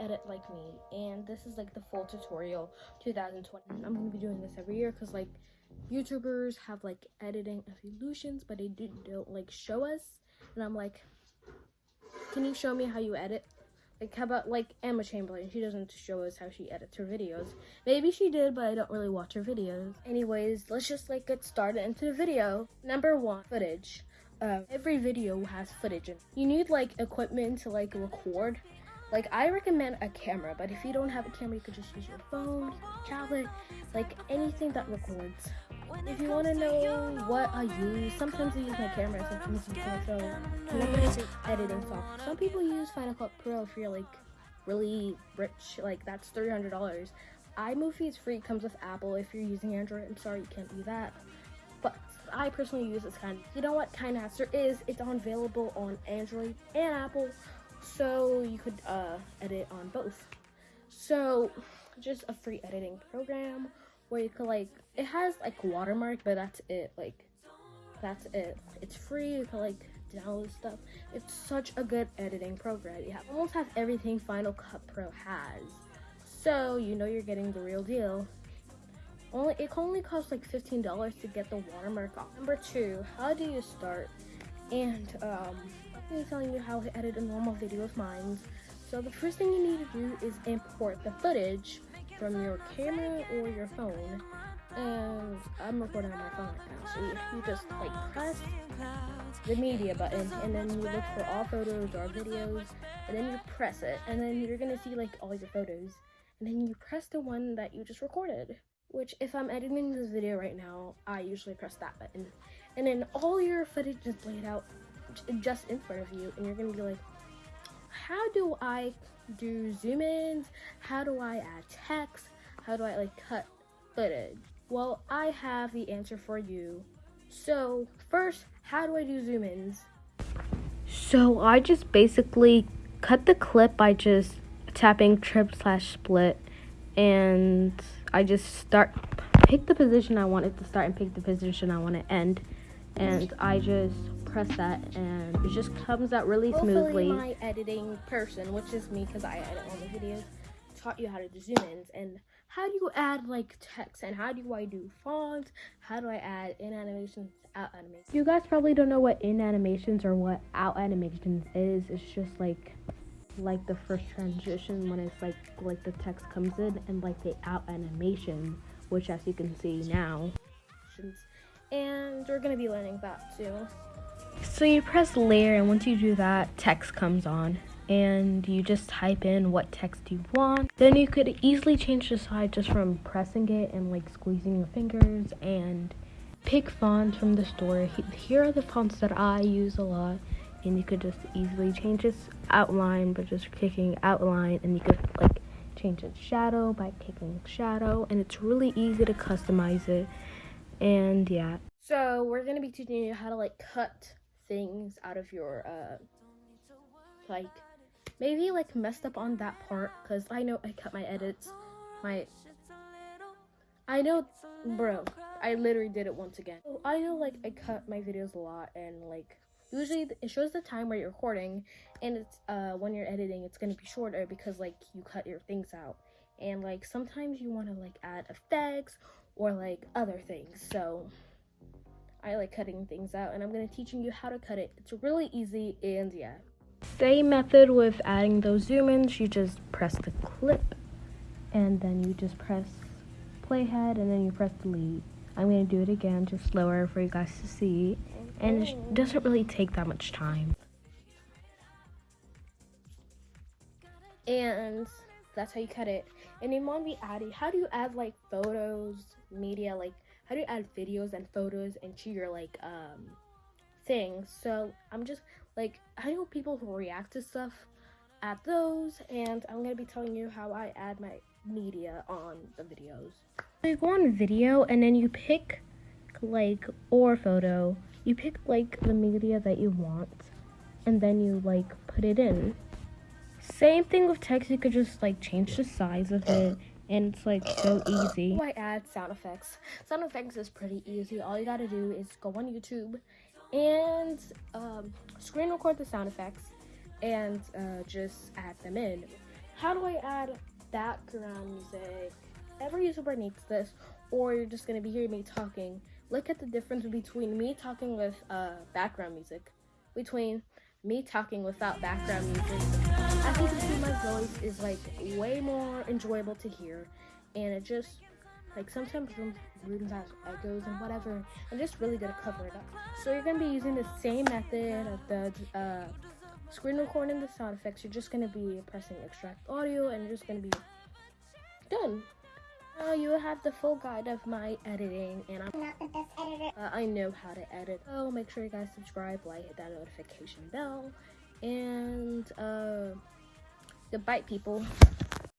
edit like me and this is like the full tutorial 2020 i'm gonna be doing this every year because like youtubers have like editing illusions but they do, don't like show us. And i'm like can you show me how you edit? Like how about like emma chamberlain she doesn't show us how she edits her videos. Maybe she did but i don't really watch her videos. Anyways let's just like get started into the video. Number one footage. Uh, every video has footage you need like equipment to like record like I recommend a camera, but if you don't have a camera, you could just use your phone, tablet, like anything that records. If you want to know what I use, sometimes I use my camera, sometimes I use my phone. editing software. Some people use Final Cut Pro if you're like really rich, like that's three hundred dollars. iMovie is free, comes with Apple. If you're using Android, I'm sorry you can't do that. But I personally use this kind. You know what KineMaster is? It's on available on Android and Apple so you could uh, edit on both. So just a free editing program where you could like it has like watermark, but that's it. Like that's it. It's free. You can like download stuff. It's such a good editing program. You have, almost have everything Final Cut Pro has. So you know you're getting the real deal. Only it only costs like $15 to get the watermark off. Number two, how do you start? And um be telling you how to edit a normal video of mine. So the first thing you need to do is import the footage from your camera or your phone. And I'm recording on my phone right now. So you, you just like press the media button and then you look for all photos or videos and then you press it and then you're gonna see like all your photos and then you press the one that you just recorded which if I'm editing this video right now I usually press that button and then all your footage is laid out just in front of you and you're gonna be like how do i do zoom ins how do i add text? How do i like cut footage? Well i have the answer for you. So first how do i do zoom ins so i just basically cut the clip by just tapping trim slash split and i just start pick the position i want it to start and pick the position i want to end. And i just press that and it just comes out really smoothly. My editing person, which is me because I edit all the videos, taught you how to do zoom ins and how do you add like text and how do I do fonts? How do I add in animations, out animations? You guys probably don't know what in animations or what out animations is. It's just like like the first transition when it's like like the text comes in and like the out animation, which as you can see now. And we're gonna be learning that too. So you press layer and once you do that, text comes on and you just type in what text you want. Then you could easily change the size just from pressing it and like squeezing your fingers and pick fonts from the store. Here are the fonts that I use a lot and you could just easily change this outline by just clicking outline and you could like change its shadow by clicking shadow and it's really easy to customize it and yeah. So we're gonna be teaching you how to like cut things out of your uh like maybe like messed up on that part because I know I cut my edits my I know bro I literally did it once again. I know like I cut my videos a lot and like usually it shows the time where you're recording and it's uh when you're editing it's gonna be shorter because like you cut your things out. And like sometimes you want to like add effects or like other things so I like cutting things out and I'm going to teaching you how to cut it. It's really easy and yeah. Same method with adding those zoom ins. You just press the clip and then you just press playhead and then you press delete. I'm going to do it again just slower for you guys to see and it doesn't really take that much time. And that's how you cut it. And in Mon be adding, how do you add like photos, media, like how you add videos and photos into your like um things so i'm just like i know people who react to stuff at those and i'm gonna be telling you how i add my media on the videos. So you go on video and then you pick like or photo. You pick like the media that you want and then you like put it in. Same thing with text. You could just like change the size of it and it's like so easy. How I add sound effects. Sound effects is pretty easy. All you gotta do is go on YouTube and um, screen record the sound effects and uh, just add them in. how do I add background music? Every YouTuber needs this, or you're just gonna be hearing me talking. Look at the difference between me talking with uh, background music, between me talking without background music. As you can see, my voice is like way more enjoyable to hear, and it just like sometimes rooms, rooms has echoes and whatever, I'm just really to cover it up. So you're gonna be using the same method of the uh, screen recording the sound effects. You're just gonna be pressing extract audio, and you're just gonna be done. Now you have the full guide of my editing, and I'm not the best editor. uh, I know how to edit. So make sure you guys subscribe, like, hit that notification bell, and uh, goodbye, people.